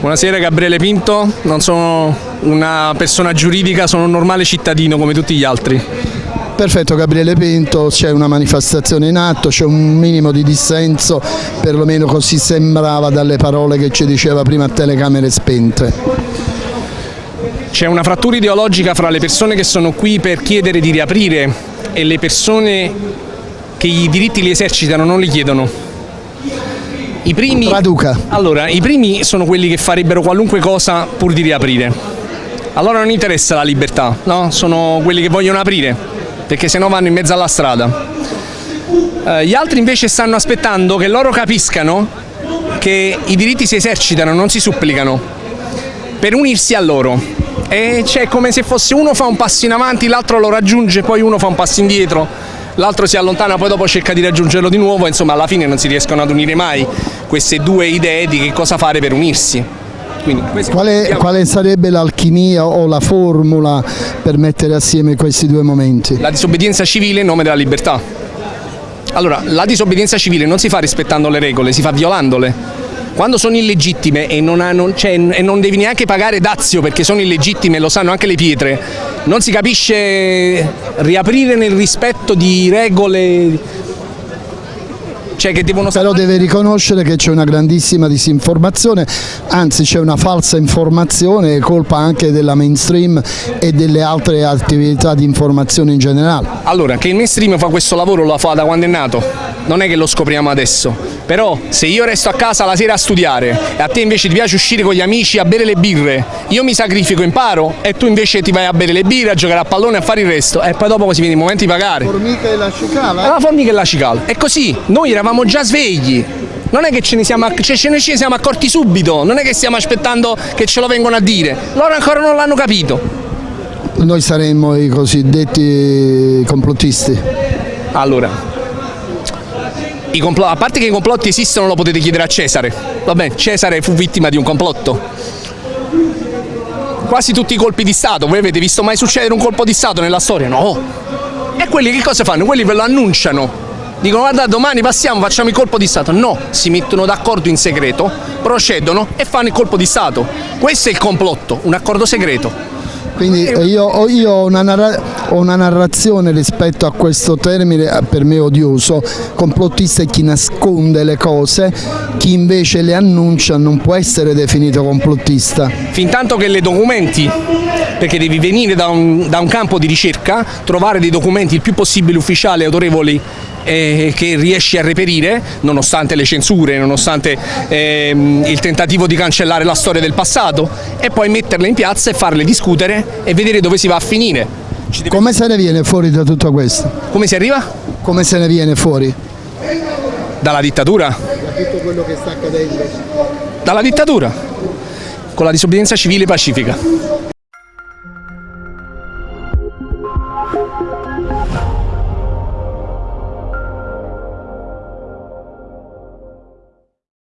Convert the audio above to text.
Buonasera Gabriele Pinto, non sono una persona giuridica, sono un normale cittadino come tutti gli altri. Perfetto Gabriele Pinto, c'è una manifestazione in atto, c'è un minimo di dissenso, perlomeno così sembrava dalle parole che ci diceva prima a telecamere spente. C'è una frattura ideologica fra le persone che sono qui per chiedere di riaprire e le persone che i diritti li esercitano non li chiedono. I primi, Traduca. Allora, i primi sono quelli che farebbero qualunque cosa pur di riaprire. Allora non interessa la libertà, no? Sono quelli che vogliono aprire, perché sennò vanno in mezzo alla strada. Eh, gli altri invece stanno aspettando che loro capiscano che i diritti si esercitano, non si supplicano, per unirsi a loro. E c'è come se fosse uno fa un passo in avanti, l'altro lo raggiunge, poi uno fa un passo indietro, l'altro si allontana, poi dopo cerca di raggiungerlo di nuovo, insomma alla fine non si riescono ad unire mai queste due idee di che cosa fare per unirsi. Quindi, quale, quale, sarebbe l'alchimia o la formula per mettere assieme questi due momenti? La disobbedienza civile in nome della libertà. Allora, la disobbedienza civile non si fa rispettando le regole, si fa violandole. Quando sono illegittime e non, hanno, cioè, e non devi neanche pagare dazio perché sono illegittime, lo sanno anche le pietre, non si capisce riaprire nel rispetto di regole cioè che devono Però deve riconoscere che c'è una grandissima disinformazione, anzi c'è una falsa informazione, colpa anche della mainstream e delle altre attività di informazione in generale. Allora, che il mainstream fa questo lavoro lo fa da quando è nato, non è che lo scopriamo adesso, però se io resto a casa la sera a studiare e a te invece ti piace uscire con gli amici a bere le birre, io mi sacrifico, imparo e tu invece ti vai a bere le birre, a giocare a pallone, a fare il resto e poi dopo così viene il momento di pagare. Formica e la cicala? La formica e la cicala. E così, noi eravamo già svegli, non è che ce ne, siamo, cioè ce ne siamo accorti subito, non è che stiamo aspettando che ce lo vengono a dire, loro ancora non l'hanno capito. Noi saremmo i cosiddetti complottisti. Allora, a parte che i complotti esistono lo potete chiedere a Cesare, vabbè Cesare fu vittima di un complotto. Quasi tutti i colpi di Stato, voi avete visto mai succedere un colpo di Stato nella storia? No! E quelli che cosa fanno? Quelli ve lo annunciano, dicono guarda domani passiamo, facciamo il colpo di Stato. No, si mettono d'accordo in segreto, procedono e fanno il colpo di Stato. Questo è il complotto, un accordo segreto. Quindi io, io ho, una ho, una narrazione rispetto a questo termine eh, per me odioso, complottista è chi nasconde le cose, chi invece le annuncia non può essere definito complottista. Fin tanto che le documenti, perché devi venire da un, da un campo di ricerca, trovare dei documenti il più possibile ufficiali e autorevoli eh, che riesci a reperire nonostante le censure, nonostante ehm, il tentativo di cancellare la storia del passato e poi metterle in piazza e farle discutere e vedere dove si va a finire. Come se ne viene fuori da tutto questo? Come si arriva? Come se ne viene fuori? Dalla dittatura? Da tutto quello che sta accadendo? Dalla dittatura, con la disobbedienza civile pacifica.